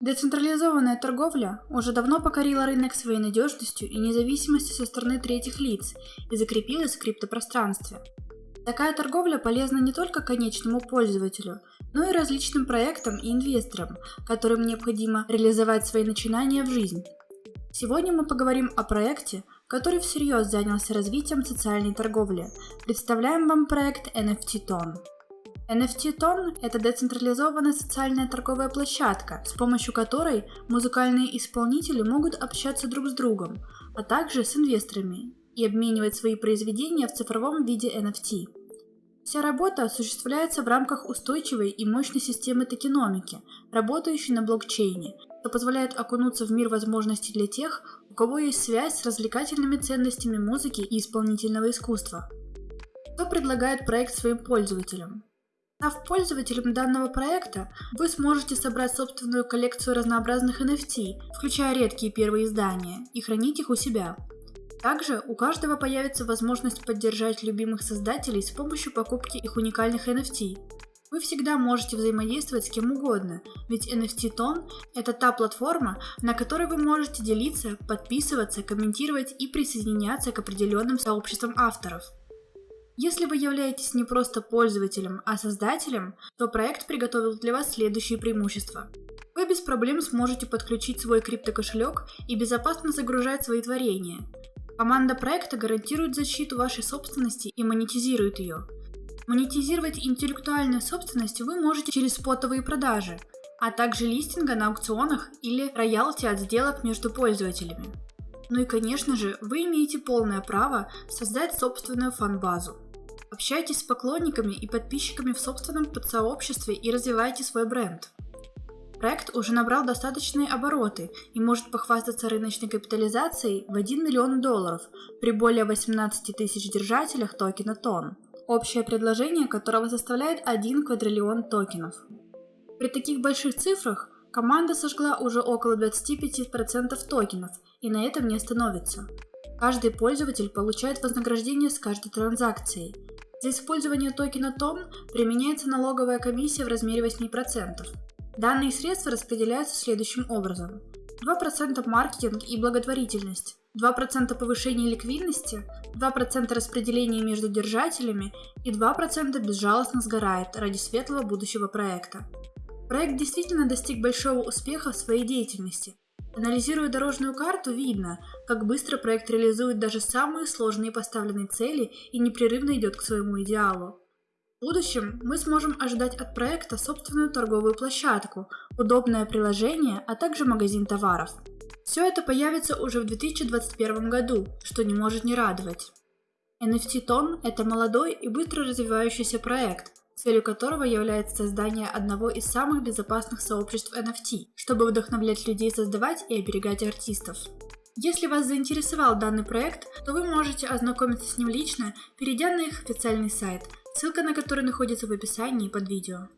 Децентрализованная торговля уже давно покорила рынок своей надежностью и независимостью со стороны третьих лиц и закрепилась в криптопространстве. Такая торговля полезна не только конечному пользователю, но и различным проектам и инвесторам, которым необходимо реализовать свои начинания в жизнь. Сегодня мы поговорим о проекте, который всерьез занялся развитием социальной торговли. Представляем вам проект NFT Ton. NFT Ton – это децентрализованная социальная торговая площадка, с помощью которой музыкальные исполнители могут общаться друг с другом, а также с инвесторами и обменивать свои произведения в цифровом виде NFT. Вся работа осуществляется в рамках устойчивой и мощной системы токеномики, работающей на блокчейне, что позволяет окунуться в мир возможностей для тех, у кого есть связь с развлекательными ценностями музыки и исполнительного искусства. Кто предлагает проект своим пользователям? Став пользователем данного проекта, вы сможете собрать собственную коллекцию разнообразных NFT, включая редкие первые издания, и хранить их у себя. Также у каждого появится возможность поддержать любимых создателей с помощью покупки их уникальных NFT. Вы всегда можете взаимодействовать с кем угодно, ведь NFT Tone – это та платформа, на которой вы можете делиться, подписываться, комментировать и присоединяться к определенным сообществам авторов – если вы являетесь не просто пользователем, а создателем, то проект приготовил для вас следующие преимущества. Вы без проблем сможете подключить свой криптокошелек и безопасно загружать свои творения. Команда проекта гарантирует защиту вашей собственности и монетизирует ее. Монетизировать интеллектуальную собственность вы можете через спотовые продажи, а также листинга на аукционах или роялти от сделок между пользователями. Ну и конечно же, вы имеете полное право создать собственную фан-базу. Общайтесь с поклонниками и подписчиками в собственном подсообществе и развивайте свой бренд. Проект уже набрал достаточные обороты и может похвастаться рыночной капитализацией в 1 миллион долларов при более 18 тысяч держателях токена ТОН, общее предложение которого составляет 1 квадриллион токенов. При таких больших цифрах команда сожгла уже около 25% токенов и на этом не остановится. Каждый пользователь получает вознаграждение с каждой транзакцией, за использование токена TON применяется налоговая комиссия в размере 8%. Данные средства распределяются следующим образом. 2% маркетинг и благотворительность, 2% повышение ликвидности, 2% распределения между держателями и 2% безжалостно сгорает ради светлого будущего проекта. Проект действительно достиг большого успеха в своей деятельности, Анализируя дорожную карту, видно, как быстро проект реализует даже самые сложные поставленные цели и непрерывно идет к своему идеалу. В будущем мы сможем ожидать от проекта собственную торговую площадку, удобное приложение, а также магазин товаров. Все это появится уже в 2021 году, что не может не радовать. NFT Ton – это молодой и быстро развивающийся проект, целью которого является создание одного из самых безопасных сообществ NFT, чтобы вдохновлять людей создавать и оберегать артистов. Если вас заинтересовал данный проект, то вы можете ознакомиться с ним лично, перейдя на их официальный сайт, ссылка на который находится в описании под видео.